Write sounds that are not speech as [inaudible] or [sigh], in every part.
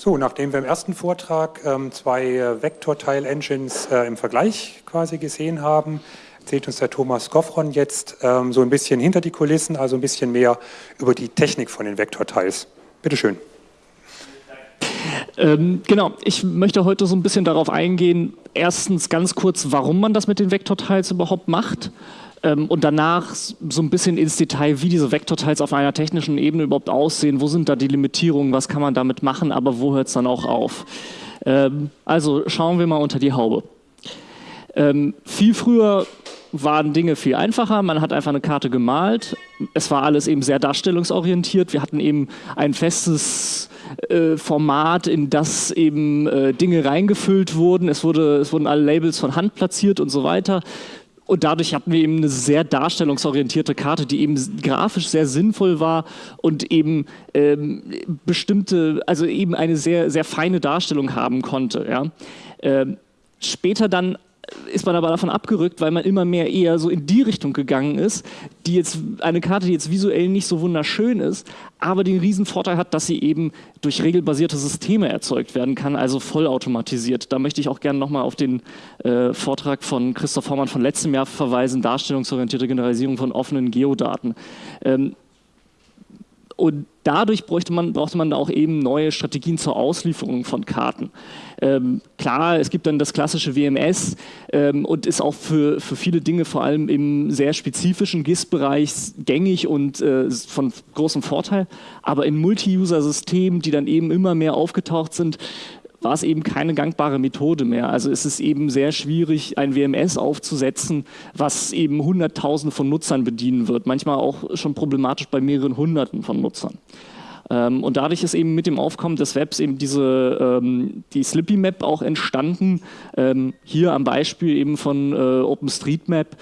So, nachdem wir im ersten Vortrag ähm, zwei äh, Vektorteil-Engines äh, im Vergleich quasi gesehen haben, erzählt uns der Thomas Goffron jetzt ähm, so ein bisschen hinter die Kulissen, also ein bisschen mehr über die Technik von den Vektorteils. Bitte schön. Ähm, genau, ich möchte heute so ein bisschen darauf eingehen, erstens ganz kurz, warum man das mit den Vektorteils überhaupt macht und danach so ein bisschen ins Detail, wie diese Vektorteils auf einer technischen Ebene überhaupt aussehen, wo sind da die Limitierungen, was kann man damit machen, aber wo hört es dann auch auf. Ähm, also schauen wir mal unter die Haube. Ähm, viel früher waren Dinge viel einfacher. Man hat einfach eine Karte gemalt. Es war alles eben sehr darstellungsorientiert. Wir hatten eben ein festes äh, Format, in das eben äh, Dinge reingefüllt wurden. Es, wurde, es wurden alle Labels von Hand platziert und so weiter. Und dadurch hatten wir eben eine sehr darstellungsorientierte Karte, die eben grafisch sehr sinnvoll war und eben ähm, bestimmte, also eben eine sehr, sehr feine Darstellung haben konnte. Ja. Ähm, später dann ist man aber davon abgerückt, weil man immer mehr eher so in die Richtung gegangen ist, die jetzt eine Karte, die jetzt visuell nicht so wunderschön ist, aber den riesen Vorteil hat, dass sie eben durch regelbasierte Systeme erzeugt werden kann, also vollautomatisiert. Da möchte ich auch gerne nochmal auf den äh, Vortrag von Christoph Hormann von letztem Jahr verweisen, darstellungsorientierte Generalisierung von offenen Geodaten. Ähm, und dadurch bräuchte man, brauchte man auch eben neue Strategien zur Auslieferung von Karten. Ähm, klar, es gibt dann das klassische WMS ähm, und ist auch für, für viele Dinge vor allem im sehr spezifischen GIS-Bereich gängig und äh, von großem Vorteil. Aber in Multi-User-Systemen, die dann eben immer mehr aufgetaucht sind, war es eben keine gangbare Methode mehr. Also es ist eben sehr schwierig, ein WMS aufzusetzen, was eben Hunderttausende von Nutzern bedienen wird. Manchmal auch schon problematisch bei mehreren Hunderten von Nutzern. Ähm, und dadurch ist eben mit dem Aufkommen des Webs eben diese, ähm, die Slippy Map auch entstanden. Ähm, hier am Beispiel eben von äh, OpenStreetMap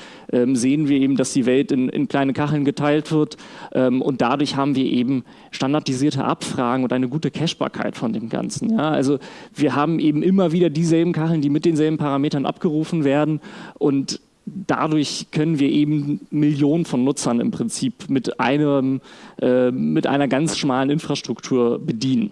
sehen wir eben, dass die Welt in, in kleine Kacheln geteilt wird und dadurch haben wir eben standardisierte Abfragen und eine gute Cachbarkeit von dem Ganzen. Ja? Also wir haben eben immer wieder dieselben Kacheln, die mit denselben Parametern abgerufen werden und dadurch können wir eben Millionen von Nutzern im Prinzip mit, einem, äh, mit einer ganz schmalen Infrastruktur bedienen.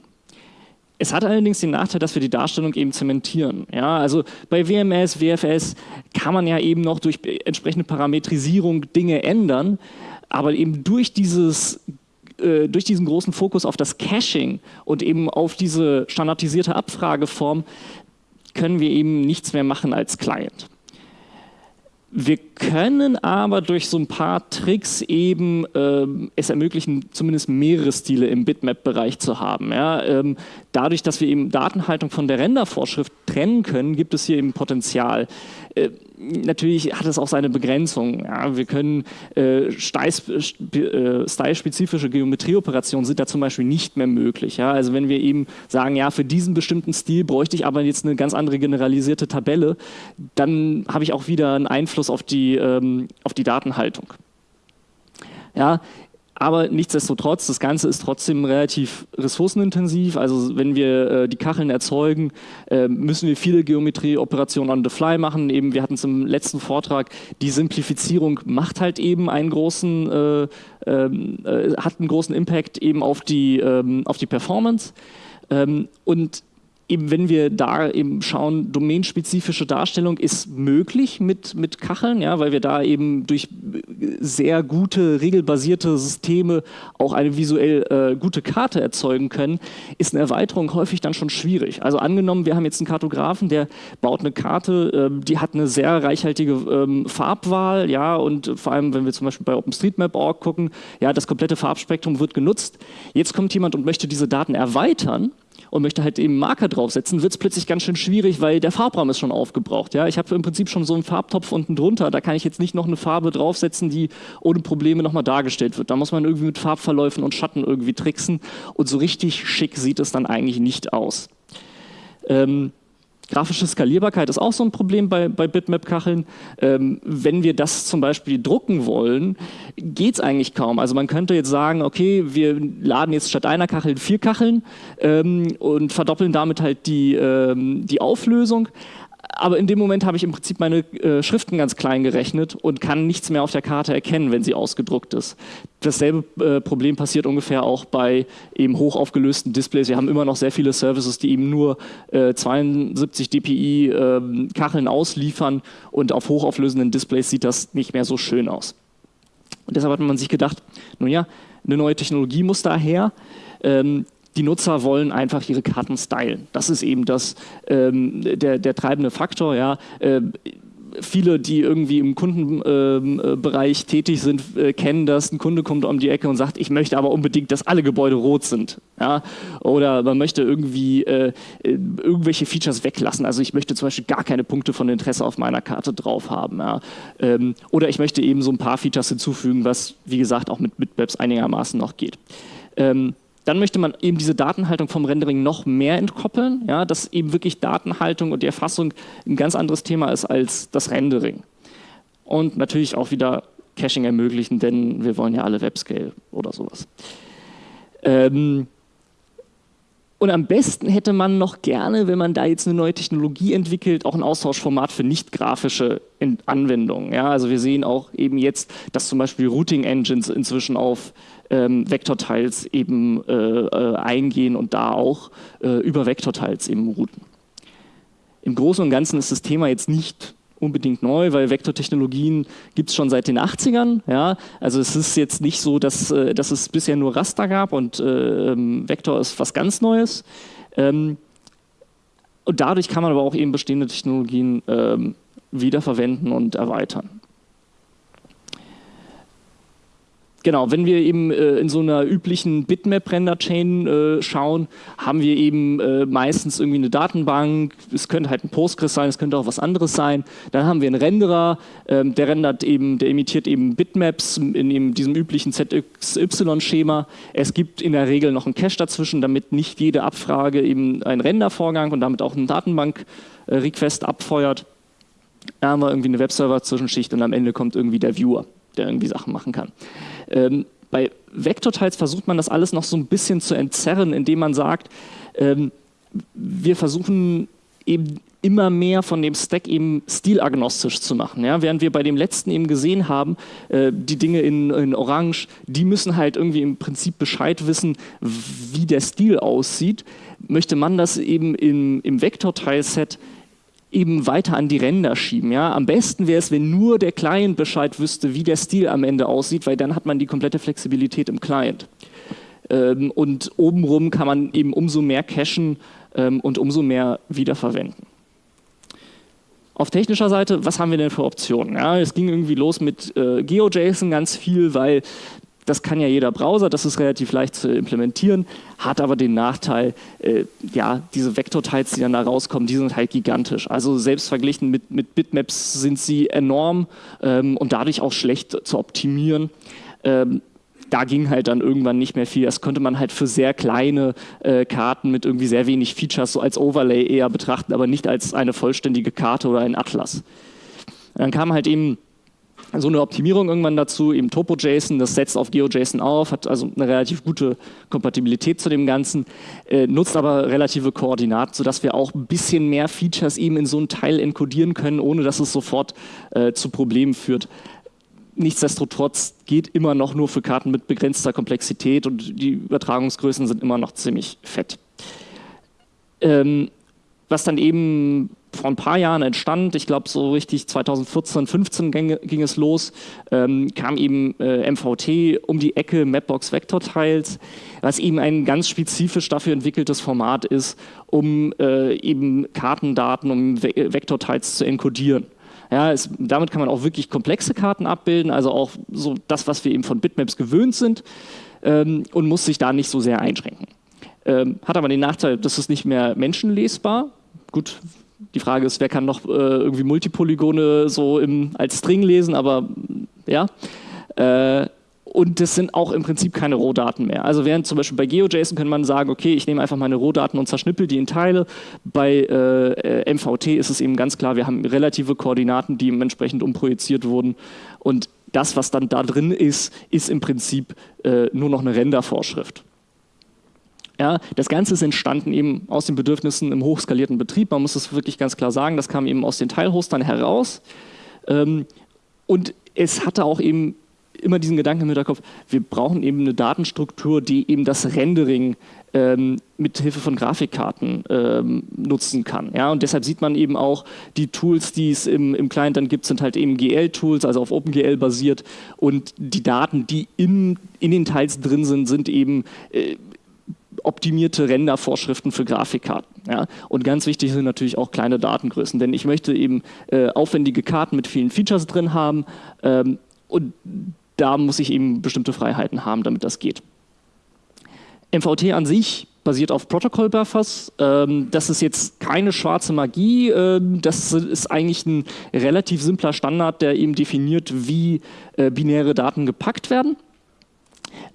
Es hat allerdings den Nachteil, dass wir die Darstellung eben zementieren. Ja, also bei WMS, WFS kann man ja eben noch durch entsprechende Parametrisierung Dinge ändern, aber eben durch dieses äh, durch diesen großen Fokus auf das Caching und eben auf diese standardisierte Abfrageform können wir eben nichts mehr machen als Client. Wir können aber durch so ein paar Tricks eben ähm, es ermöglichen, zumindest mehrere Stile im Bitmap-Bereich zu haben. Ja? Ähm, dadurch, dass wir eben Datenhaltung von der Rendervorschrift trennen können, gibt es hier eben Potenzial. Äh, natürlich hat es auch seine Begrenzung. Ja, wir können äh, style-spezifische Geometrieoperationen sind da zum Beispiel nicht mehr möglich. Ja? Also wenn wir eben sagen, ja, für diesen bestimmten Stil bräuchte ich aber jetzt eine ganz andere generalisierte Tabelle, dann habe ich auch wieder einen Einfluss auf die, ähm, auf die Datenhaltung. Ja, aber nichtsdestotrotz, das Ganze ist trotzdem relativ ressourcenintensiv. Also wenn wir äh, die Kacheln erzeugen, äh, müssen wir viele Geometrieoperationen on the fly machen. Eben, wir hatten es im letzten Vortrag, die Simplifizierung macht halt eben einen großen, äh, ähm, äh hat einen großen Impact eben auf die, ähm, auf die Performance. Ähm, und eben wenn wir da eben schauen, domänenspezifische Darstellung ist möglich mit, mit Kacheln, ja, weil wir da eben durch sehr gute, regelbasierte Systeme auch eine visuell äh, gute Karte erzeugen können, ist eine Erweiterung häufig dann schon schwierig. Also angenommen, wir haben jetzt einen Kartografen, der baut eine Karte, äh, die hat eine sehr reichhaltige ähm, Farbwahl, ja, und vor allem, wenn wir zum Beispiel bei OpenStreetMap.org gucken, ja, das komplette Farbspektrum wird genutzt. Jetzt kommt jemand und möchte diese Daten erweitern, und möchte halt eben Marker draufsetzen, wird es plötzlich ganz schön schwierig, weil der Farbraum ist schon aufgebraucht. Ja? Ich habe im Prinzip schon so einen Farbtopf unten drunter, da kann ich jetzt nicht noch eine Farbe draufsetzen, die ohne Probleme nochmal dargestellt wird. Da muss man irgendwie mit Farbverläufen und Schatten irgendwie tricksen und so richtig schick sieht es dann eigentlich nicht aus. Ähm, Grafische Skalierbarkeit ist auch so ein Problem bei, bei Bitmap-Kacheln. Ähm, wenn wir das zum Beispiel drucken wollen, geht es eigentlich kaum. Also man könnte jetzt sagen, okay, wir laden jetzt statt einer Kachel vier Kacheln ähm, und verdoppeln damit halt die, ähm, die Auflösung. Aber in dem Moment habe ich im Prinzip meine äh, Schriften ganz klein gerechnet und kann nichts mehr auf der Karte erkennen, wenn sie ausgedruckt ist. Dasselbe äh, Problem passiert ungefähr auch bei eben hochaufgelösten Displays. Wir haben immer noch sehr viele Services, die eben nur äh, 72 dpi ähm, Kacheln ausliefern und auf hochauflösenden Displays sieht das nicht mehr so schön aus. Und deshalb hat man sich gedacht, nun ja, eine neue Technologie muss daher. Ähm, die Nutzer wollen einfach ihre Karten stylen. Das ist eben das, ähm, der, der treibende Faktor. Ja. Äh, viele, die irgendwie im Kundenbereich äh, tätig sind, äh, kennen das. Ein Kunde kommt um die Ecke und sagt, ich möchte aber unbedingt, dass alle Gebäude rot sind. Ja? Oder man möchte irgendwie äh, äh irgendwelche Features weglassen. Also ich möchte zum Beispiel gar keine Punkte von Interesse auf meiner Karte drauf haben. Ja? Ähm, oder ich möchte eben so ein paar Features hinzufügen, was wie gesagt auch mit Bitmaps einigermaßen noch geht. Ähm, dann möchte man eben diese Datenhaltung vom Rendering noch mehr entkoppeln, ja, dass eben wirklich Datenhaltung und die Erfassung ein ganz anderes Thema ist als das Rendering. Und natürlich auch wieder Caching ermöglichen, denn wir wollen ja alle Webscale oder sowas. Ähm, und am besten hätte man noch gerne, wenn man da jetzt eine neue Technologie entwickelt, auch ein Austauschformat für nicht grafische Anwendungen. Ja, also wir sehen auch eben jetzt, dass zum Beispiel Routing Engines inzwischen auf ähm, Vektorteils eben äh, äh, eingehen und da auch äh, über Vektorteils eben routen. Im Großen und Ganzen ist das Thema jetzt nicht unbedingt neu, weil Vektortechnologien gibt es schon seit den 80ern. Ja? Also es ist jetzt nicht so, dass, äh, dass es bisher nur Raster gab und äh, ähm, Vektor ist was ganz Neues. Ähm, und dadurch kann man aber auch eben bestehende Technologien ähm, wiederverwenden und erweitern. Genau, wenn wir eben äh, in so einer üblichen Bitmap-Render-Chain äh, schauen, haben wir eben äh, meistens irgendwie eine Datenbank, es könnte halt ein Postgres sein, es könnte auch was anderes sein. Dann haben wir einen Renderer, ähm, der rendert eben, der imitiert eben Bitmaps in eben diesem üblichen ZXY-Schema. Es gibt in der Regel noch einen Cache dazwischen, damit nicht jede Abfrage eben einen Rendervorgang und damit auch einen Datenbank-Request abfeuert. Da haben wir irgendwie eine Webserver-Zwischenschicht und am Ende kommt irgendwie der Viewer, der irgendwie Sachen machen kann. Ähm, bei Vektorteils versucht man das alles noch so ein bisschen zu entzerren, indem man sagt, ähm, wir versuchen eben immer mehr von dem Stack eben stilagnostisch zu machen. Ja? Während wir bei dem letzten eben gesehen haben, äh, die Dinge in, in, Orange, die müssen halt irgendwie im Prinzip Bescheid wissen, wie der Stil aussieht, möchte man das eben im, im Vektorteilset eben weiter an die Ränder schieben. Ja? Am besten wäre es, wenn nur der Client Bescheid wüsste, wie der Stil am Ende aussieht, weil dann hat man die komplette Flexibilität im Client. Ähm, und obenrum kann man eben umso mehr cachen ähm, und umso mehr wiederverwenden. Auf technischer Seite, was haben wir denn für Optionen? Ja, es ging irgendwie los mit äh, GeoJSON ganz viel, weil das kann ja jeder Browser, das ist relativ leicht zu implementieren, hat aber den Nachteil, äh, ja, diese Vektorteils, die dann da rauskommen, die sind halt gigantisch. Also selbst verglichen mit, mit Bitmaps sind sie enorm ähm, und dadurch auch schlecht zu optimieren. Ähm, da ging halt dann irgendwann nicht mehr viel. Das konnte man halt für sehr kleine äh, Karten mit irgendwie sehr wenig Features so als Overlay eher betrachten, aber nicht als eine vollständige Karte oder ein Atlas. Dann kam halt eben so eine Optimierung irgendwann dazu, eben TopoJSON, das setzt auf GeoJSON auf, hat also eine relativ gute Kompatibilität zu dem Ganzen, äh, nutzt aber relative Koordinaten, sodass wir auch ein bisschen mehr Features eben in so einen Teil enkodieren können, ohne dass es sofort äh, zu Problemen führt. Nichtsdestotrotz geht immer noch nur für Karten mit begrenzter Komplexität und die Übertragungsgrößen sind immer noch ziemlich fett. Ähm, was dann eben vor ein paar Jahren entstand, ich glaube so richtig 2014, 15 ging, ging es los, ähm, kam eben äh, MVT um die Ecke, Mapbox Vector Tiles, was eben ein ganz spezifisch dafür entwickeltes Format ist, um äh, eben Kartendaten, um Ve Vector Tiles zu enkodieren. Ja, es, damit kann man auch wirklich komplexe Karten abbilden, also auch so das, was wir eben von Bitmaps gewöhnt sind ähm, und muss sich da nicht so sehr einschränken. Ähm, hat aber den Nachteil, das ist nicht mehr menschenlesbar. Gut, die Frage ist, wer kann noch äh, irgendwie Multipolygone so im, als String lesen, aber ja. Äh, und das sind auch im Prinzip keine Rohdaten mehr. Also während zum Beispiel bei GeoJSON könnte man sagen, okay, ich nehme einfach meine Rohdaten und zerschnippel die in Teile. Bei äh, MVT ist es eben ganz klar, wir haben relative Koordinaten, die entsprechend umprojiziert wurden. Und das, was dann da drin ist, ist im Prinzip äh, nur noch eine Rendervorschrift. Ja, das Ganze ist entstanden eben aus den Bedürfnissen im hochskalierten Betrieb. Man muss es wirklich ganz klar sagen, das kam eben aus den Teilhostern heraus. Ähm, und es hatte auch eben immer diesen Gedanken im Hinterkopf, wir brauchen eben eine Datenstruktur, die eben das Rendering ähm, mit Hilfe von Grafikkarten ähm, nutzen kann. Ja? Und deshalb sieht man eben auch, die Tools, die es im, im Client dann gibt, sind halt eben GL-Tools, also auf OpenGL basiert. Und die Daten, die in, in den Teils drin sind, sind eben äh, optimierte Rendervorschriften für Grafikkarten. Ja? Und ganz wichtig sind natürlich auch kleine Datengrößen, denn ich möchte eben äh, aufwendige Karten mit vielen Features drin haben ähm, und da muss ich eben bestimmte Freiheiten haben, damit das geht. MVT an sich basiert auf Protocol Buffers. Ähm, das ist jetzt keine schwarze Magie. Ähm, das ist eigentlich ein relativ simpler Standard, der eben definiert, wie äh, binäre Daten gepackt werden.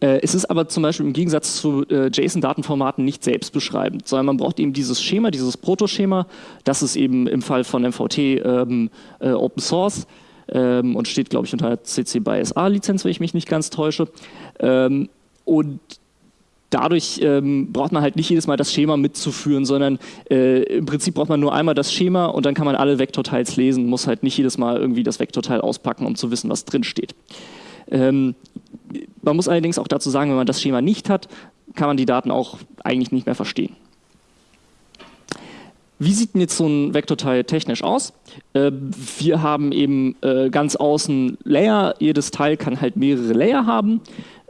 Äh, es ist aber zum Beispiel im Gegensatz zu äh, JSON-Datenformaten nicht selbstbeschreibend, sondern man braucht eben dieses Schema, dieses Protoschema. Das ist eben im Fall von MVT ähm, äh, Open Source ähm, und steht, glaube ich, unter CC by SA-Lizenz, wenn ich mich nicht ganz täusche. Ähm, und dadurch ähm, braucht man halt nicht jedes Mal das Schema mitzuführen, sondern äh, im Prinzip braucht man nur einmal das Schema und dann kann man alle Vektorteils lesen, muss halt nicht jedes Mal irgendwie das Vektorteil auspacken, um zu wissen, was drin steht. Ähm, man muss allerdings auch dazu sagen, wenn man das Schema nicht hat, kann man die Daten auch eigentlich nicht mehr verstehen. Wie sieht denn jetzt so ein Vektorteil technisch aus? Äh, wir haben eben äh, ganz außen Layer. Jedes Teil kann halt mehrere Layer haben.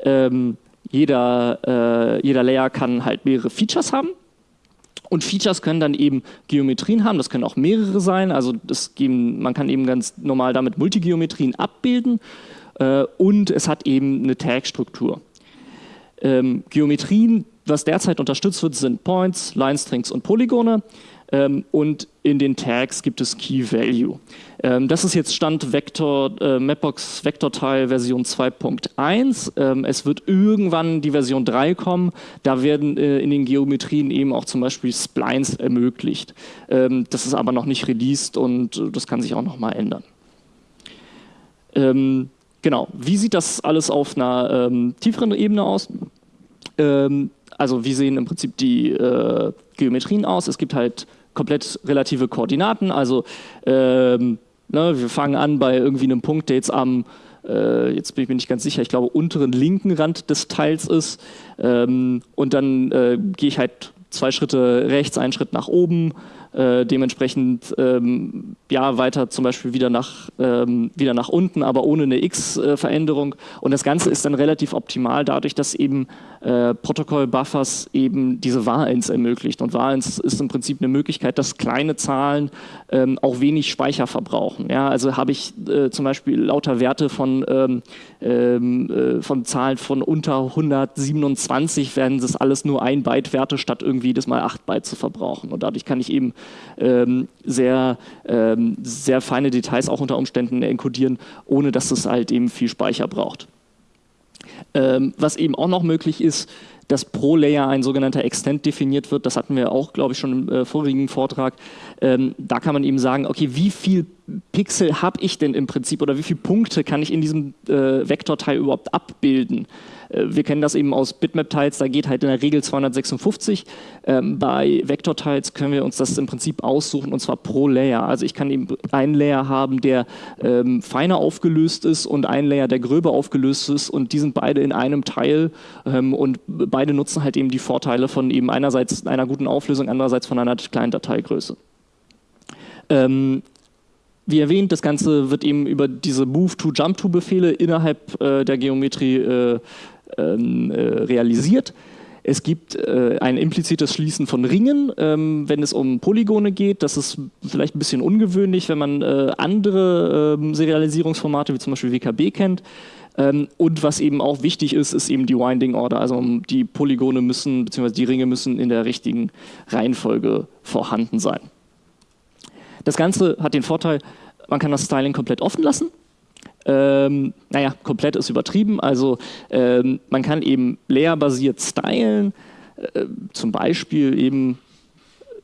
Ähm, jeder, äh, jeder Layer kann halt mehrere Features haben. Und Features können dann eben Geometrien haben, das können auch mehrere sein, also das geben, man kann eben ganz normal damit Multigeometrien abbilden äh, und es hat eben eine Tag-Struktur. Ähm, Geometrien, was derzeit unterstützt wird, sind Points, Line Strings und Polygone. Ähm, und in den Tags gibt es Key Value. Ähm, das ist jetzt Stand Vector, äh, Mapbox Vektorteil Version 2.1. Ähm, es wird irgendwann die Version 3 kommen. Da werden äh, in den Geometrien eben auch zum Beispiel Splines ermöglicht. Ähm, das ist aber noch nicht released und äh, das kann sich auch noch mal ändern. Genau, wie sieht das alles auf einer ähm, tieferen Ebene aus? Ähm, also wie sehen im Prinzip die äh, Geometrien aus? Es gibt halt komplett relative Koordinaten. Also ähm, ne, wir fangen an bei irgendwie einem Punkt, der jetzt am, äh, jetzt bin ich mir nicht ganz sicher, ich glaube unteren linken Rand des Teils ist. Ähm, und dann äh, gehe ich halt zwei Schritte rechts, einen Schritt nach oben äh, dementsprechend ähm, ja weiter zum Beispiel wieder nach, ähm, wieder nach unten, aber ohne eine X-Veränderung. Und das Ganze ist dann relativ optimal dadurch, dass eben äh, Protokoll-Buffers eben diese Var-Ins ermöglicht. Und Var-Ins ist im Prinzip eine Möglichkeit, dass kleine Zahlen ähm, auch wenig Speicher verbrauchen. Ja, also habe ich äh, zum Beispiel lauter Werte von, ähm, ähm äh, von Zahlen von unter 127, werden das alles nur ein Byte Werte statt irgendwie das mal 8 Byte zu verbrauchen. Und dadurch kann ich eben ähm, sehr, ähm, sehr feine Details auch unter Umständen enkodieren, ohne dass es halt eben viel Speicher braucht. Ähm, was eben auch noch möglich ist, dass pro Layer ein sogenannter Extent definiert wird. Das hatten wir auch, glaube ich, schon im äh, vorigen Vortrag. Ähm, da kann man eben sagen, okay, wie viel Pixel habe ich denn im Prinzip oder wie viele Punkte kann ich in diesem äh, Vektorteil überhaupt abbilden? Äh, wir kennen das eben aus Bitmap-Teils, da geht halt in der Regel 256. Ähm, bei Vektorteils können wir uns das im Prinzip aussuchen und zwar pro Layer. Also ich kann eben einen Layer haben, der ähm, feiner aufgelöst ist und einen Layer, der gröber aufgelöst ist und die sind beide in einem Teil ähm, und beide nutzen halt eben die Vorteile von eben einerseits einer guten Auflösung, andererseits von einer kleinen Dateigröße. Ähm, wie erwähnt, das Ganze wird eben über diese Move-to-Jump-to-Befehle innerhalb äh, der Geometrie äh, ähm, äh, realisiert. Es gibt äh, ein implizites Schließen von Ringen, ähm, wenn es um Polygone geht. Das ist vielleicht ein bisschen ungewöhnlich, wenn man äh, andere ähm, Serialisierungsformate wie zum Beispiel WKB kennt. Ähm, und was eben auch wichtig ist, ist eben die Winding Order. Also die Polygone müssen, beziehungsweise die Ringe müssen in der richtigen Reihenfolge vorhanden sein. Das Ganze hat den Vorteil, man kann das Styling komplett offen lassen. Ähm, naja, komplett ist übertrieben. Also ähm, man kann eben layerbasiert stylen, äh, zum Beispiel eben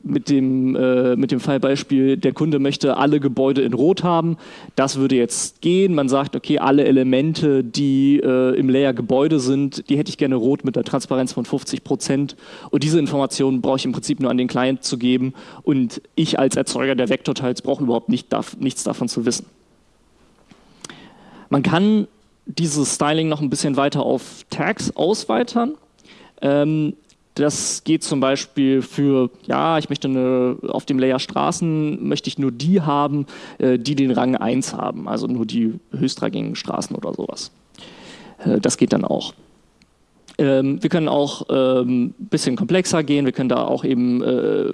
mit dem, äh, mit dem Fallbeispiel, der Kunde möchte alle Gebäude in Rot haben. Das würde jetzt gehen. Man sagt, okay, alle Elemente, die äh, im Layer Gebäude sind, die hätte ich gerne rot mit einer Transparenz von 50 Prozent. Und diese Informationen brauche ich im Prinzip nur an den Client zu geben. Und ich als Erzeuger der Vektorteils brauche überhaupt nicht, darf, nichts davon zu wissen. Man kann dieses Styling noch ein bisschen weiter auf Tags ausweitern. Ähm, das geht zum Beispiel für, ja, ich möchte eine, auf dem Layer Straßen möchte ich nur die haben, äh, die den Rang 1 haben, also nur die höchstrangigen Straßen oder sowas. Äh, das geht dann auch. Ähm, wir können auch ein ähm, bisschen komplexer gehen, wir können da auch eben äh,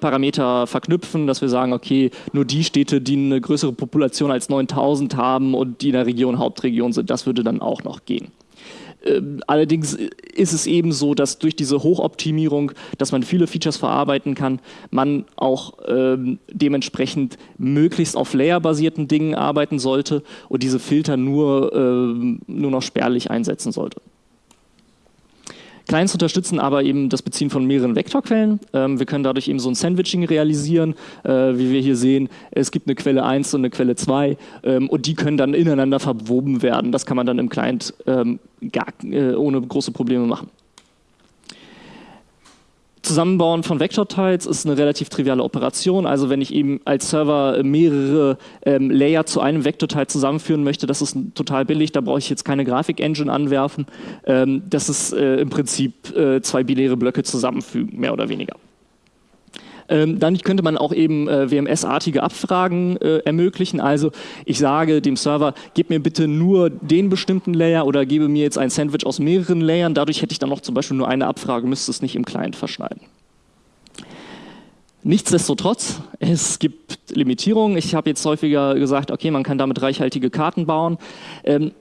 Parameter verknüpfen, dass wir sagen, okay, nur die Städte, die eine größere Population als 9000 haben und die in der Region Hauptregion sind, das würde dann auch noch gehen. Ähm, allerdings ist es eben so, dass durch diese Hochoptimierung, dass man viele Features verarbeiten kann, man auch ähm, dementsprechend möglichst auf Layer-basierten Dingen arbeiten sollte und diese Filter nur, ähm, nur noch spärlich einsetzen sollte. Clients unterstützen aber eben das Beziehen von mehreren Vektorquellen. Ähm, wir können dadurch eben so ein Sandwiching realisieren, äh, wie wir hier sehen. Es gibt eine Quelle 1 und eine Quelle 2 ähm, und die können dann ineinander verwoben werden. Das kann man dann im Client ähm, gar, äh, ohne große Probleme machen. Zusammenbauen von Vektorteils ist eine relativ triviale Operation. Also wenn ich eben als Server mehrere ähm, Layer zu einem Vektorteil zusammenführen möchte, das ist total billig, da brauche ich jetzt keine Grafik-Engine anwerfen. Ähm, das ist äh, im Prinzip äh, zwei binäre Blöcke zusammenfügen, mehr oder weniger. Ähm, dann könnte man auch eben äh, WMS-artige Abfragen äh, ermöglichen. Also ich sage dem Server, gib mir bitte nur den bestimmten Layer oder gebe mir jetzt ein Sandwich aus mehreren Layern. Dadurch hätte ich dann noch zum Beispiel nur eine Abfrage, müsste es nicht im Client verschneiden. Nichtsdestotrotz, es gibt Limitierungen. Ich habe jetzt häufiger gesagt, okay, man kann damit reichhaltige Karten bauen. Ähm,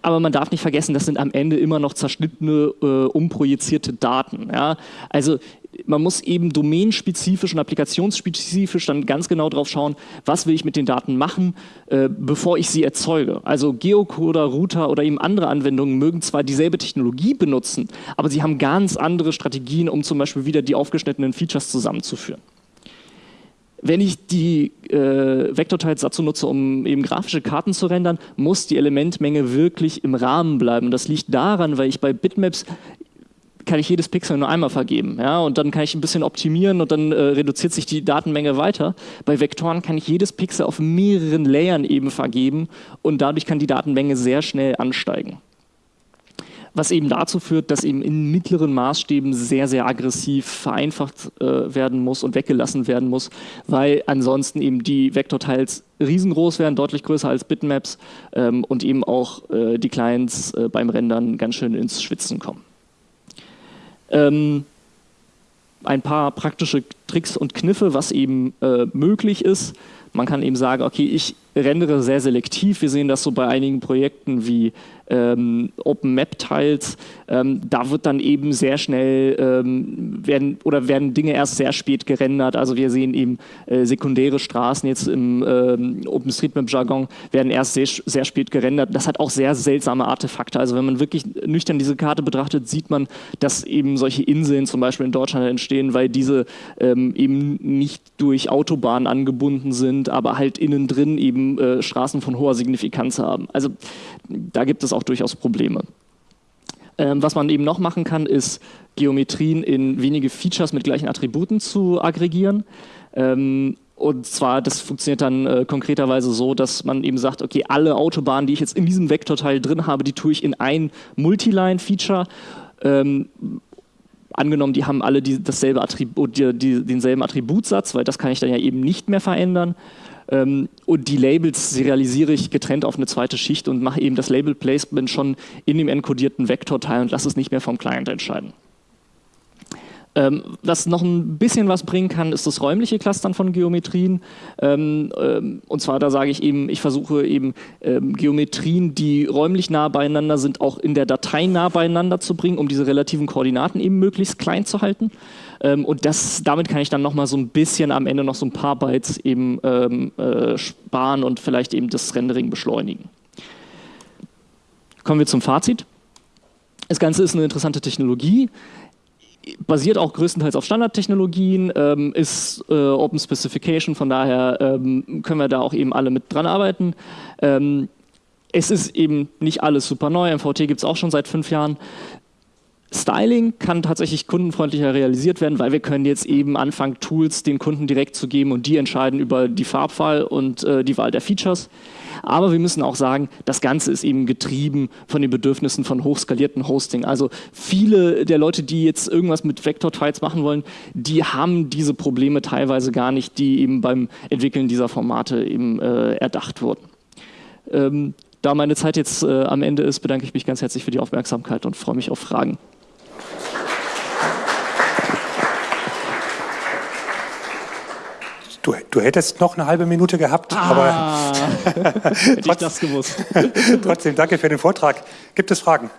aber man darf nicht vergessen, das sind am Ende immer noch zerschnittene, äh, umprojizierte Daten. Ja? Also man muss eben domainspezifisch und applikationsspezifisch dann ganz genau drauf schauen, was will ich mit den Daten machen, äh, bevor ich sie erzeuge. Also Geocoder, Router oder eben andere Anwendungen mögen zwar dieselbe Technologie benutzen, aber sie haben ganz andere Strategien, um zum Beispiel wieder die aufgeschnittenen Features zusammenzuführen. Wenn ich die äh, Vektorteils dazu nutze, um eben grafische Karten zu rendern, muss die Elementmenge wirklich im Rahmen bleiben. das liegt daran, weil ich bei Bitmaps kann ich jedes Pixel nur einmal vergeben. Ja? Und dann kann ich ein bisschen optimieren und dann äh, reduziert sich die Datenmenge weiter. Bei Vektoren kann ich jedes Pixel auf mehreren Layern eben vergeben und dadurch kann die Datenmenge sehr schnell ansteigen. Was eben dazu führt, dass eben in mittleren Maßstäben sehr, sehr aggressiv vereinfacht äh, werden muss und weggelassen werden muss, weil ansonsten eben die Vektorteils riesengroß werden, deutlich größer als Bitmaps ähm, und eben auch äh, die Clients äh, beim Rendern ganz schön ins Schwitzen kommen. Ähm, ein paar praktische Tricks und Kniffe, was eben äh, möglich ist. Man kann eben sagen, okay, ich rendere sehr selektiv. Wir sehen das so bei einigen Projekten wie ähm, Open Map Tiles, ähm, da wird dann eben sehr schnell ähm, werden oder werden Dinge erst sehr spät gerendert. Also wir sehen eben äh, sekundäre Straßen jetzt im ähm, OpenStreetMap Jargon werden erst sehr, sehr spät gerendert. Das hat auch sehr seltsame Artefakte. Also wenn man wirklich nüchtern diese Karte betrachtet, sieht man, dass eben solche Inseln zum Beispiel in Deutschland entstehen, weil diese ähm, eben nicht durch Autobahnen angebunden sind, aber halt innen drin eben äh, Straßen von hoher Signifikanz haben. Also da gibt es auch durchaus Probleme. Ähm, was man eben noch machen kann, ist Geometrien in wenige Features mit gleichen Attributen zu aggregieren. Ähm, und zwar, das funktioniert dann äh, konkreterweise so, dass man eben sagt, okay, alle Autobahnen, die ich jetzt in diesem Vektorteil drin habe, die tue ich in ein Multiline-Feature. Ähm, angenommen, die haben alle die, dasselbe Attribut, die, die, denselben Attributsatz, weil das kann ich dann ja eben nicht mehr verändern. Ähm, und die Labels serialisiere ich getrennt auf eine zweite Schicht und mache eben das Label-Placement schon in dem enkodierten Vektorteil und lasse es nicht mehr vom Client entscheiden. Ähm, was noch ein bisschen was bringen kann, ist das räumliche Clustern von Geometrien. Ähm, ähm, und zwar, da sage ich eben, ich versuche eben ähm, Geometrien, die räumlich nah beieinander sind, auch in der Datei nah beieinander zu bringen, um diese relativen Koordinaten eben möglichst klein zu halten. Ähm, und das, damit kann ich dann nochmal so ein bisschen am Ende noch so ein paar Bytes eben ähm, äh, sparen und vielleicht eben das Rendering beschleunigen. Kommen wir zum Fazit. Das Ganze ist eine interessante Technologie basiert auch größtenteils auf Standardtechnologien, ähm, ist äh, Open Specification, von daher ähm, können wir da auch eben alle mit dran arbeiten. Ähm, es ist eben nicht alles super neu, MVT gibt es auch schon seit fünf Jahren. Styling kann tatsächlich kundenfreundlicher realisiert werden, weil wir können jetzt eben anfangen, Tools den Kunden direkt zu geben und die entscheiden über die Farbwahl und äh, die Wahl der Features. Aber wir müssen auch sagen, das Ganze ist eben getrieben von den Bedürfnissen von hochskalierten Hosting. Also viele der Leute, die jetzt irgendwas mit Vector-Tiles machen wollen, die haben diese Probleme teilweise gar nicht, die eben beim Entwickeln dieser Formate eben äh, erdacht wurden. Ähm, da meine Zeit jetzt äh, am Ende ist, bedanke ich mich ganz herzlich für die Aufmerksamkeit und freue mich auf Fragen. Du, du, hättest noch eine halbe Minute gehabt, ah, aber [laughs] [laughs] hätte ich das gewusst. [laughs] trotzdem danke für den Vortrag. Gibt es Fragen?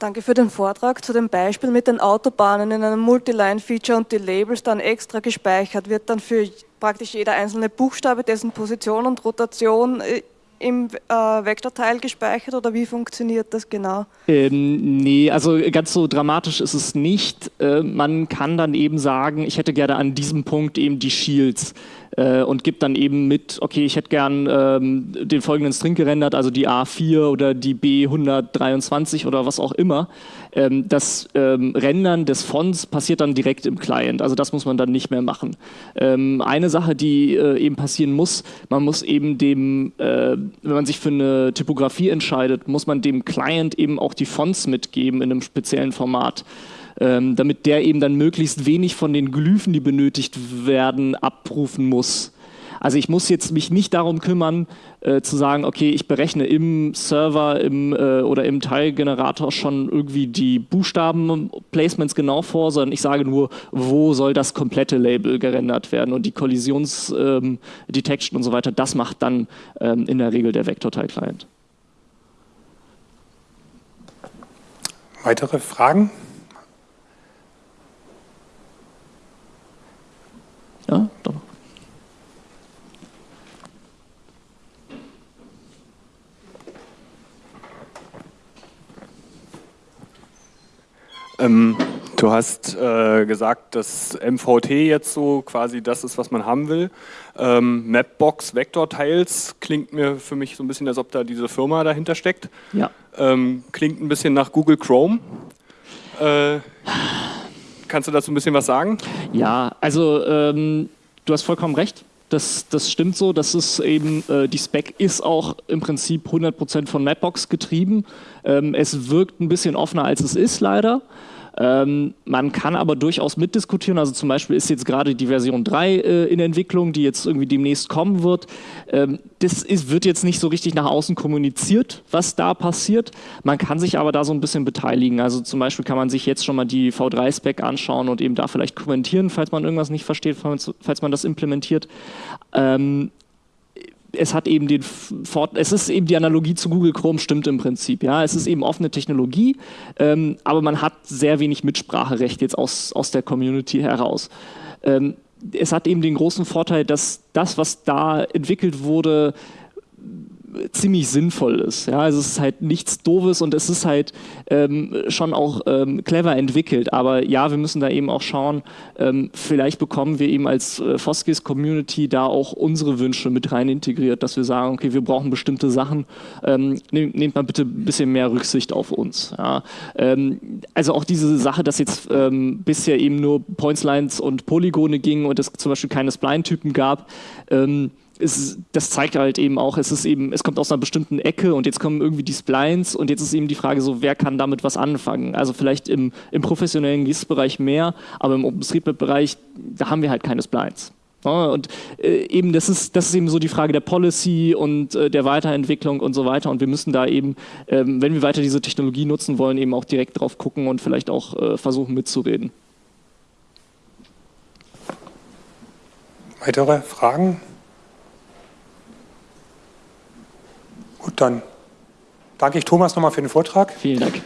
Danke für den Vortrag. Zu dem Beispiel mit den Autobahnen in einem Multiline-Feature und die Labels dann extra gespeichert, wird dann für praktisch jeder einzelne Buchstabe, dessen Position und Rotation äh, im äh, Vektorteil gespeichert oder wie funktioniert das genau? Ähm, nee, also ganz so dramatisch ist es nicht. Äh, man kann dann eben sagen, ich hätte gerne an diesem Punkt eben die Shields äh, und gibt dann eben mit, okay, ich hätte gern ähm, den folgenden String gerendert, also die A4 oder die B123 oder was auch immer. Ähm, das ähm, Rendern des Fonts passiert dann direkt im Client, also das muss man dann nicht mehr machen. Ähm, eine Sache, die äh, eben passieren muss, man muss eben dem, äh, wenn man sich für eine Typografie entscheidet, muss man dem Client eben auch die Fonts mitgeben in einem speziellen Format ähm, damit der eben dann möglichst wenig von den Glyphen, die benötigt werden, abrufen muss. Also ich muss jetzt mich nicht darum kümmern, äh, zu sagen, okay, ich berechne im Server im, äh, oder im Teilgenerator schon irgendwie die Buchstaben-Placements genau vor, sondern ich sage nur, wo soll das komplette Label gerendert werden und die Kollisionsdetection ähm, und so weiter, das macht dann ähm, in der Regel der Vektorteil-Client. Weitere Fragen? Ja, doch. Ähm, du hast äh, gesagt, dass MVT jetzt so quasi das ist, was man haben will. Ähm, Mapbox Vector Tiles klingt mir für mich so ein bisschen, als ob da diese Firma dahinter steckt. Ja. Ähm, klingt ein bisschen nach Google Chrome. Äh, Kannst du dazu ein bisschen was sagen? Ja, also ähm, du hast vollkommen recht. Das, das stimmt so. Das ist eben, äh, die Spec ist auch im Prinzip 100% von Mapbox getrieben. Ähm, es wirkt ein bisschen offener, als es ist, leider. Ähm, man kann aber durchaus mitdiskutieren, also zum Beispiel ist jetzt gerade die Version 3 äh, in Entwicklung, die jetzt irgendwie demnächst kommen wird. Ähm, das ist, wird jetzt nicht so richtig nach außen kommuniziert, was da passiert. Man kann sich aber da so ein bisschen beteiligen. Also zum Beispiel kann man sich jetzt schon mal die V3-Spec anschauen und eben da vielleicht kommentieren, falls man irgendwas nicht versteht, falls man das implementiert. Ähm, es hat eben den Fort es ist eben die Analogie zu Google Chrome stimmt im Prinzip. Ja, es ist eben offene Technologie, ähm, aber man hat sehr wenig Mitspracherecht jetzt aus, aus der Community heraus. Ähm, es hat eben den großen Vorteil, dass das, was da entwickelt wurde, ziemlich sinnvoll ist. Ja, also es ist halt nichts Doofes und es ist halt ähm, schon auch ähm, clever entwickelt. Aber ja, wir müssen da eben auch schauen, ähm, vielleicht bekommen wir eben als äh, Foskis Community da auch unsere Wünsche mit rein integriert, dass wir sagen, okay, wir brauchen bestimmte Sachen, ähm, nehmt, nehmt mal bitte ein bisschen mehr Rücksicht auf uns. Ja. Ähm, also auch diese Sache, dass jetzt ähm, bisher eben nur Points, Lines und Polygone ging und es zum Beispiel keine Spline-Typen gab, ist, das zeigt halt eben auch, es ist eben, es kommt aus einer bestimmten Ecke und jetzt kommen irgendwie die Splines und jetzt ist eben die Frage so, wer kann damit was anfangen? Also vielleicht im, im professionellen GIS-Bereich mehr, aber im OpenStreetMap-Bereich, da haben wir halt keine Splines. Und äh, eben das ist, das ist eben so die Frage der Policy und äh, der Weiterentwicklung und so weiter. Und wir müssen da eben, ähm, wenn wir weiter diese Technologie nutzen wollen, eben auch direkt drauf gucken und vielleicht auch äh, versuchen mitzureden. Weitere Fragen? Gut, dann danke ich Thomas nochmal für den Vortrag. Vielen Dank.